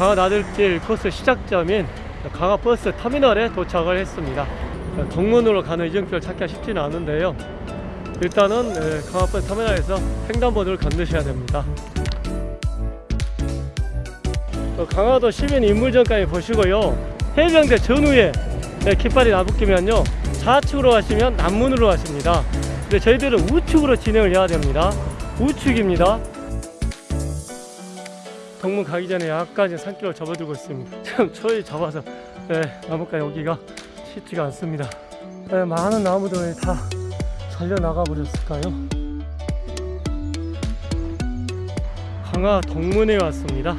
강화 나들길 코스 시작점인 강화 버스 터미널에 도착을 했습니다. 동문으로 가는 이정표를 찾기가 쉽지는 않은데요. 일단은 에, 강화 버스 터미널에서 횡단보도를 건너셔야 됩니다. 어, 강화도 시민 인물전까지 보시고요. 해병대 전후에 네, 깃발이 나붙기면요. 좌측으로 가시면 남문으로 가십니다. 근데 저희들은 우측으로 진행을 해야 됩니다. 우측입니다. 동문 가기 전에 약간 산길을 접어들고 있습니다. 지금 초이 접어서 네, 나무가에 오기가 쉽지가 않습니다. 네, 많은 나무들이 다 잘려 나가 버렸을까요? 강화 동문에 왔습니다.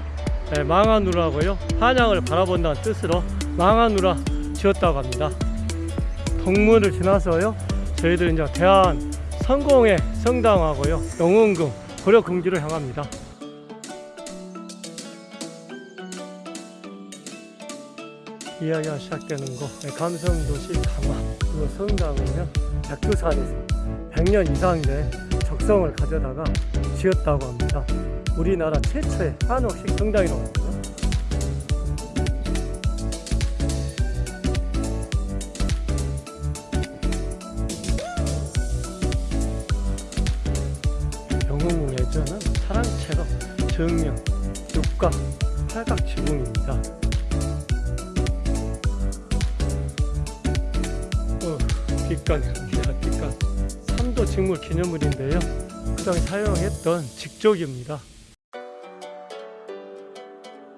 네, 망하누라고요. 한양을 바라본다는 뜻으로 망하누라 지었다고 합니다. 동문을 지나서요. 저희들 이제 대한 성공의 성당하고요. 영웅궁 고려궁지로 향합니다. 이야기가 시작되는 곳 네, 감성도시 강화 그리고 성당은요 백두산에서 100년 이상 된 적성을 가져다가 지었다고 합니다. 우리나라 최초의 한옥식 성당이라고 합니다. 영웅궁 예전은 사랑채로 정령, 육각, 팔각 지붕입니다. 뒷간입니다. 뒷간. 삼도 직물 기념물인데요. 그 당시 사용했던 직조기입니다.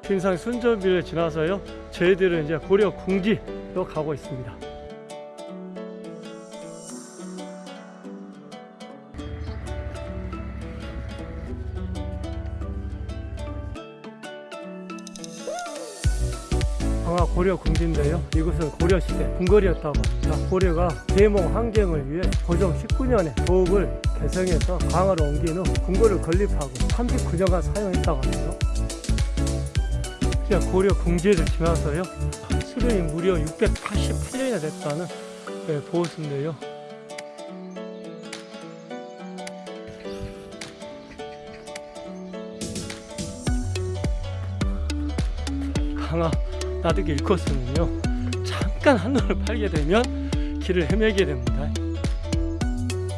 핀상 순저비를 지나서요. 저희들은 이제 고려 궁지로 가고 있습니다. 고려 궁지인데요. 이곳은 고려 시대 궁궐이었다고 합니다. 고려가 계몽 환경을 위해 고종 19년에 도읍을 개성해서 강화로 옮긴 후 궁궐을 건립하고 39년간 사용했다고. 이제 고려 궁지를 지나서요. 수령이 무려 688년이나 됐다는 네, 보호수인데요. 강화 나득이 1코스는요. 잠깐 한눈을 팔게 되면 길을 헤매게 됩니다.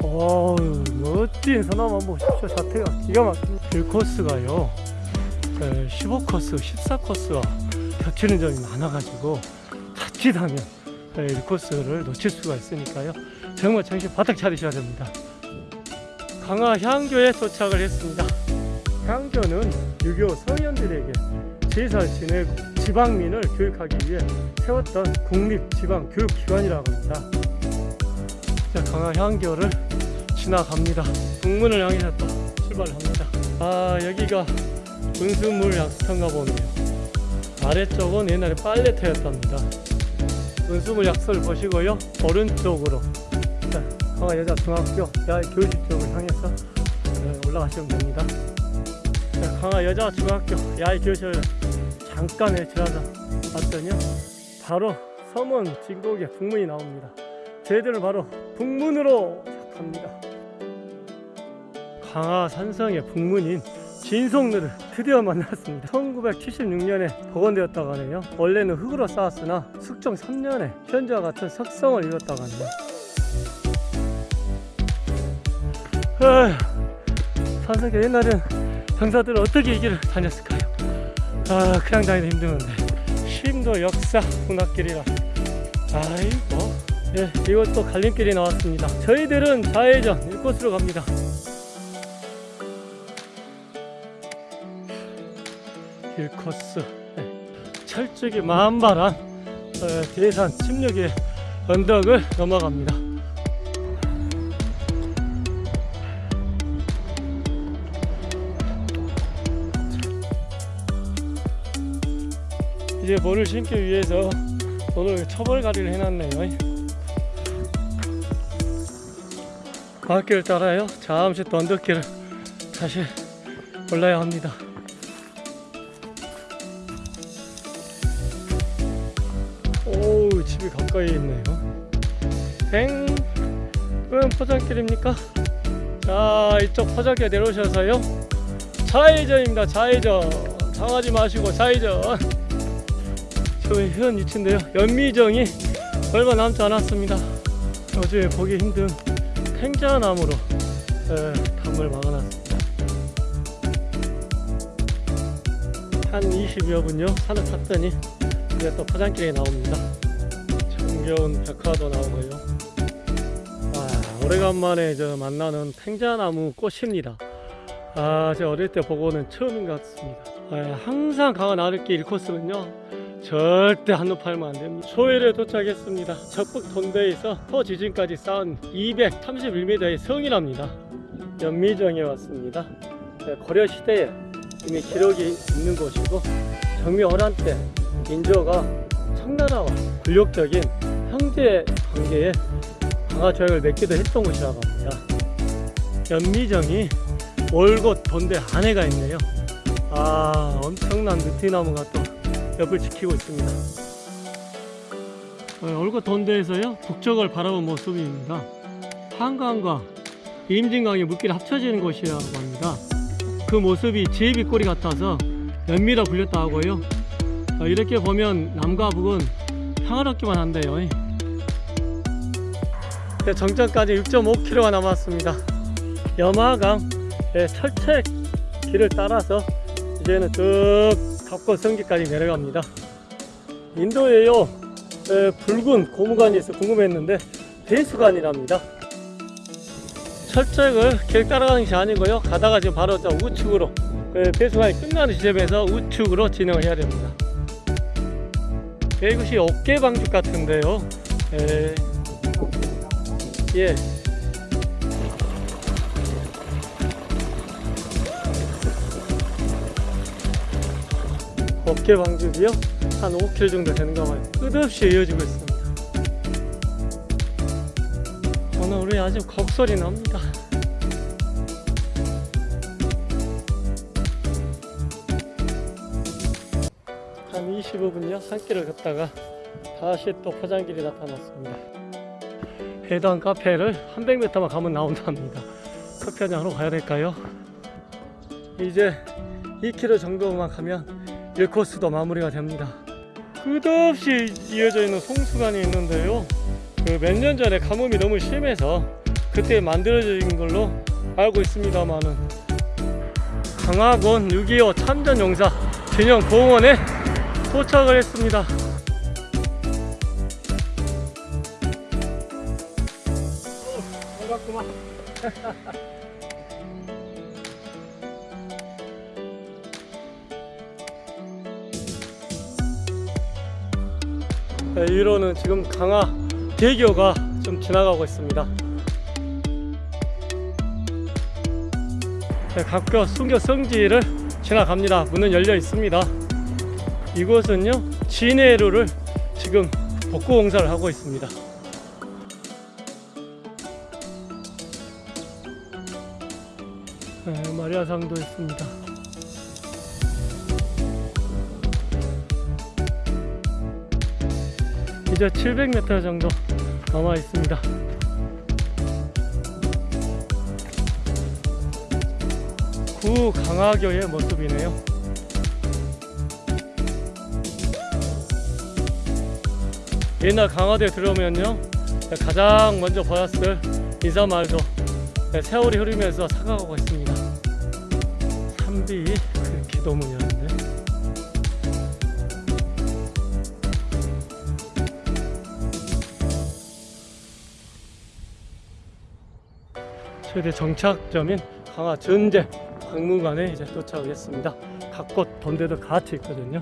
어우 멋진 소나무 보십시오. 자태가 기가 막힙니다 1코스가요. 15코스 14코스와 겹치는 점이 많아가지고 자칫하면 1코스를 놓칠 수가 있으니까요. 정말 정신 바짝 차리셔야 됩니다. 강화 향교에 도착을 했습니다. 향교는 유교 성현들에게 제사를 지내고 지방민을 교육하기 위해 세웠던 국립지방교육기관이라고 합니다. 자, 강화 향교를 지나갑니다. 북문을 향해서 또 출발을 합니다. 아, 여기가 은수물 약수터인가 보네요. 아래쪽은 옛날에 빨래터였답니다. 은수물 약수를 보시고요. 오른쪽으로 자, 강화 여자중학교 야외 교실 쪽을 향해서 네, 올라가시면 됩니다. 자, 강화 여자중학교 야외 교실 잠깐 지나다 봤더니요. 바로 서문 진곡의 북문이 나옵니다. 저희들은 바로 북문으로 시작합니다. 강화 산성의 북문인 진송로를 드디어 만났습니다. 1976년에 복원되었다고 하네요. 원래는 흙으로 쌓았으나 숙종 3년에 현재와 같은 석성을 이뤘다고 하네요. 산성의 옛날엔 병사들은 어떻게 이 길을 다녔을까요 아 그냥 다니기 힘드는데. 심도 역사 문학길이라. 아이고 예 이것도 갈림길이 나왔습니다. 저희들은 좌회전 이곳으로 갑니다. 길코스. 네. 철쭉이 만발한 어, 대산 침략의 언덕을 넘어갑니다 이제 뭐를 신기 위해서 오늘 처벌가리를 해놨네요. 과학길을 따라요. 잠시 또 언덕길을 다시 올라야 합니다. 오우 집이 가까이 있네요. 엥? 은 포장길입니까? 자 이쪽 포장길 내려오셔서요. 좌회전입니다 좌회전. 당하지 마시고 좌회전 저희 현 위치인데요. 연미정이 얼마 남지 않았습니다. 요즘에 보기 힘든 팽자나무로 에, 담을 막아놨습니다. 한 20여 분요. 산을 탔더니 이제 또 포장길에 나옵니다. 정겨운 백화도 나오고요. 아, 오래간만에 저 만나는 팽자나무 꽃입니다. 아, 제가 어릴 때 보고는 처음인 것 같습니다. 아, 항상 강화 나들길 1코스는요 절대 한눈 팔면 안 됩니다. 소일에 도착했습니다. 적북 돈대에서 포지진까지 쌓은 231m의 성이랍니다. 연미정에 왔습니다. 네, 고려 시대에 이미 기록이 있는 곳이고 정미호란 때 인조가 청나라와 굴욕적인 형제 관계에 강화 조약을 맺기도 했던 곳이라고 합니다. 연미정이 월곶 돈대 안에가 있네요. 아 엄청난 느티나무가 또 옆을 지키고 있습니다. 어, 올고 돈대에서요 북쪽을 바라본 모습입니다. 한강과 임진강이 물길이 합쳐지는 곳이라고 합니다. 그 모습이 제비 꼬리 같아서 연미라 불렸다 하고요. 어, 이렇게 보면 남과 북은 평화롭기만 한데요. 네, 정점까지 6.5km가 남았습니다. 염화강 네, 철책 길을 따라서 이제는 쭉 덕권 성지까지 내려갑니다. 인도에요 에, 붉은 고무관이 있어 궁금했는데 배수관이랍니다. 철책을 길 따라가는 것이 아니고요. 가다가 지금 바로 저 우측으로 에, 배수관이 끝나는 지점에서 우측으로 진행을 해야 됩니다. 예, 이것이 어깨방죽 같은데요. 에, 예. 어깨 방죽이요? 한 5km 정도 되는가 봐요. 끝없이 이어지고 있습니다. 오늘 우리 아주 곡소리 납니다. 한 25분요 산길을 걷다가 다시 또 포장길이 나타났습니다. 해당 카페를 한 100m만 가면 나온답니다. 커피 한잔 하러 가야 될까요? 이제 2km 정도만 가면 1코스도 마무리가 됩니다. 끝없이 이어져 있는 송수관이 있는데요. 그 몇 년 전에 가뭄이 너무 심해서 그때 만들어진 걸로 알고 있습니다만은 강화군 6.25 참전용사 진영 공원에 도착을 했습니다. 네, 위로는 지금 강화 대교가 좀 지나가고 있습니다. 네, 각교 순교 성지를 지나갑니다. 문은 열려 있습니다. 이곳은요 진해루를 지금 복구 공사를 하고 있습니다. 네, 마리아상도 있습니다. 이제 700m 정도 남아 있습니다. 구 강화교의 모습이네요. 옛날 강화도에 들어오면요 가장 먼저 보였을 인사말도 세월이 흐르면서 사가고 있습니다. 산비 그 기도문이었는데 최대 정착점인 강화 전제 박물관에 이제 도착을 했습니다. 각곳 본대도 같이 있거든요.